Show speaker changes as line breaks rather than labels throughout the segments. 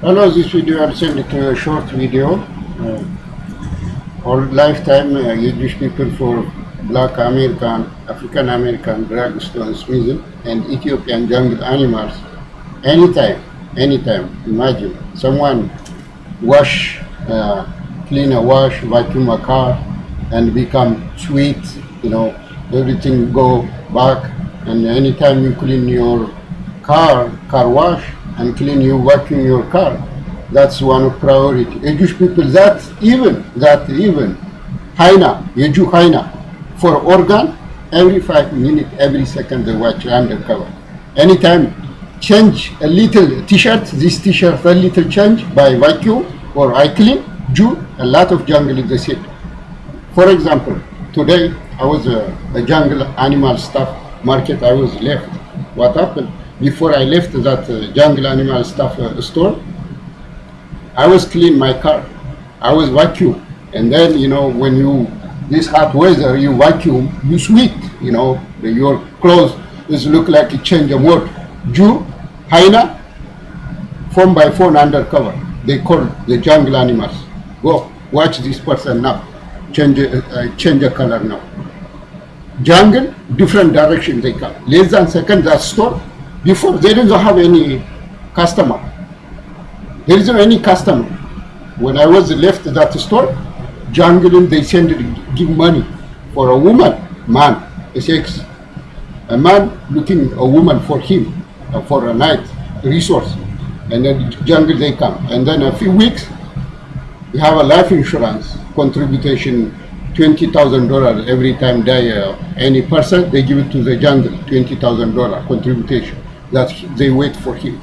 Hello, this video I'll send it to a short video. Uh, our lifetime uh, Jewish people for Black American, African American, dragstone, Smithson, and Ethiopian jungle animals. Anytime, anytime. Imagine someone wash, uh, clean a wash, vacuum a car, and become sweet. You know, everything go back. And anytime you clean your car, car wash, and clean you vacuum your car. That's one of priority. Jewish people that even that even hyena, Jew hyena for organ every five minutes, every second they watch undercover. Anytime change a little t-shirt, this t-shirt a little change by vacuum or I clean, Jew, a lot of jungle is the same. For example, today I was a, a jungle animal stuff market, I was left. What happened? Before I left that uh, jungle animal stuff uh, store, I was clean my car. I was vacuum. And then, you know, when you, this hot weather, you vacuum, you sweat, you know, your clothes is look like a change of word. Jew, hyena, phone by phone undercover. They call the jungle animals. Go, watch this person now. Change, uh, uh, change the color now. Jungle, different direction they come. Less than second, that store, before they didn't have any customer. There isn't any customer. When I was left that store, jungling they send give money for a woman, man, a sex. A man looking a woman for him uh, for a night resource. And then jungle they come. And then a few weeks, we have a life insurance contribution $20,000 every time die uh, any person, they give it to the jungle, $20,000 contribution that they wait for him.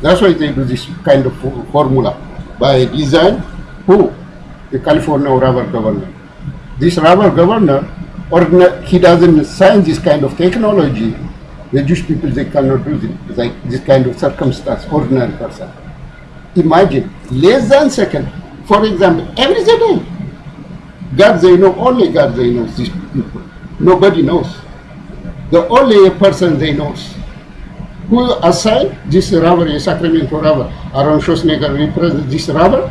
That's why they do this kind of formula by design. Who? The California rubber governor. This rubber governor, or he doesn't sign this kind of technology. The Jewish people they cannot do this, like this kind of circumstance. Ordinary person. Imagine less than second. For example, every day, God they know only God they know these people. Nobody knows. The only person they knows who assigned this robber in Sacramento robber? Aaron Schwarzenegger represents this robber,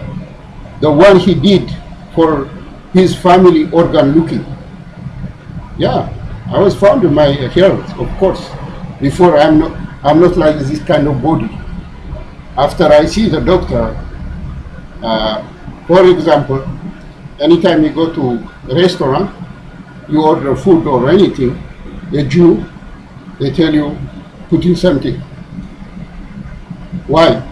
the one he did for his family organ looking. Yeah, I was found in my health, of course. Before I'm not, I'm not like this kind of body. After I see the doctor, uh, for example, anytime you go to a restaurant, you order food or anything, a Jew, they tell you put in something. Why?